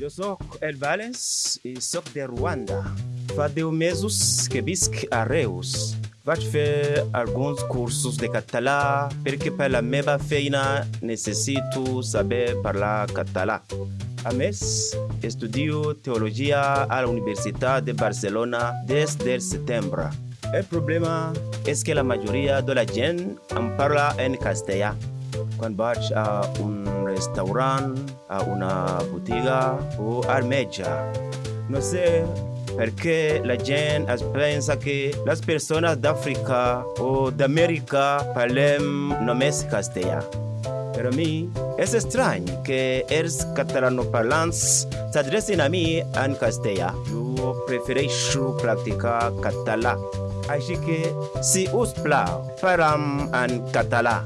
Eu sou El Valens e sou de Ruanda. Faz deu meses que visc a Reus. Vaig fer alguns cursos de català perquè per la meva feina necessito saber parlar català. A més, estudio teologia a la Universitat de Barcelona des del setembre. El problema és que la majoria de la gent em parla en castellà. Quan vaig a un restaurant, a una botiga o al metge. No sé per què la gent es pensa que les persones d'Àfrica o d'Amèrica parlem només castellà. Per a mi és estrany que els catalanoparlants s'adrecin a mi en castellà. Jo prefereixo practicar català. Així que, si us plau, parlem en català.